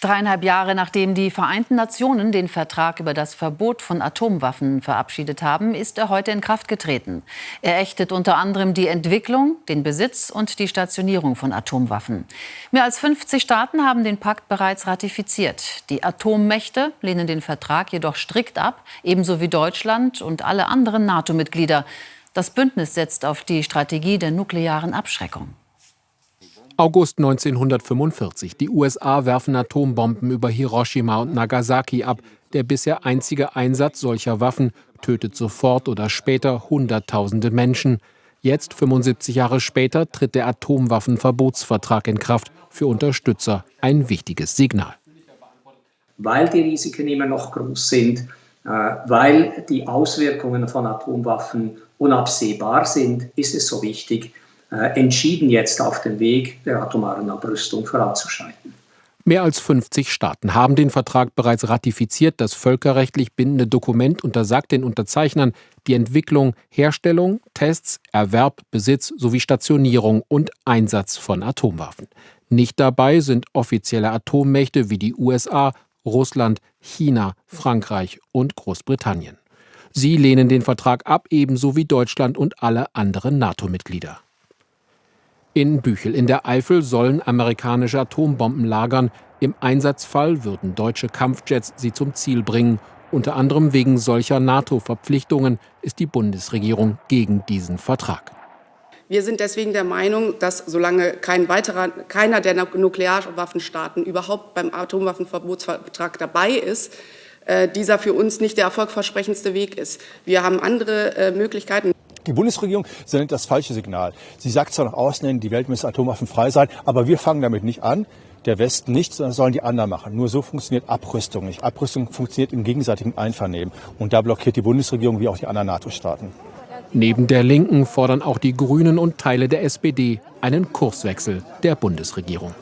Dreieinhalb Jahre nachdem die Vereinten Nationen den Vertrag über das Verbot von Atomwaffen verabschiedet haben, ist er heute in Kraft getreten. Er ächtet unter anderem die Entwicklung, den Besitz und die Stationierung von Atomwaffen. Mehr als 50 Staaten haben den Pakt bereits ratifiziert. Die Atommächte lehnen den Vertrag jedoch strikt ab, ebenso wie Deutschland und alle anderen NATO-Mitglieder. Das Bündnis setzt auf die Strategie der nuklearen Abschreckung. August 1945. Die USA werfen Atombomben über Hiroshima und Nagasaki ab. Der bisher einzige Einsatz solcher Waffen tötet sofort oder später Hunderttausende Menschen. Jetzt, 75 Jahre später, tritt der Atomwaffenverbotsvertrag in Kraft. Für Unterstützer ein wichtiges Signal. Weil die Risiken immer noch groß sind, äh, weil die Auswirkungen von Atomwaffen unabsehbar sind, ist es so wichtig, entschieden jetzt auf den Weg der atomaren Abrüstung voranzuschreiten. Mehr als 50 Staaten haben den Vertrag bereits ratifiziert. Das völkerrechtlich bindende Dokument untersagt den Unterzeichnern die Entwicklung, Herstellung, Tests, Erwerb, Besitz sowie Stationierung und Einsatz von Atomwaffen. Nicht dabei sind offizielle Atommächte wie die USA, Russland, China, Frankreich und Großbritannien. Sie lehnen den Vertrag ab, ebenso wie Deutschland und alle anderen NATO-Mitglieder. In Büchel in der Eifel sollen amerikanische Atombomben lagern. Im Einsatzfall würden deutsche Kampfjets sie zum Ziel bringen. Unter anderem wegen solcher NATO-Verpflichtungen ist die Bundesregierung gegen diesen Vertrag. Wir sind deswegen der Meinung, dass solange kein weiterer, keiner der Nuklearwaffenstaaten überhaupt beim Atomwaffenverbotsvertrag dabei ist, äh, dieser für uns nicht der erfolgversprechendste Weg ist. Wir haben andere äh, Möglichkeiten. Die Bundesregierung sendet das falsche Signal. Sie sagt zwar nach außen hin, die Welt müsse atomwaffenfrei sein, aber wir fangen damit nicht an. Der Westen nicht, sondern sollen die anderen machen. Nur so funktioniert Abrüstung nicht. Abrüstung funktioniert im gegenseitigen Einvernehmen. Und da blockiert die Bundesregierung wie auch die anderen NATO-Staaten. Neben der Linken fordern auch die Grünen und Teile der SPD einen Kurswechsel der Bundesregierung.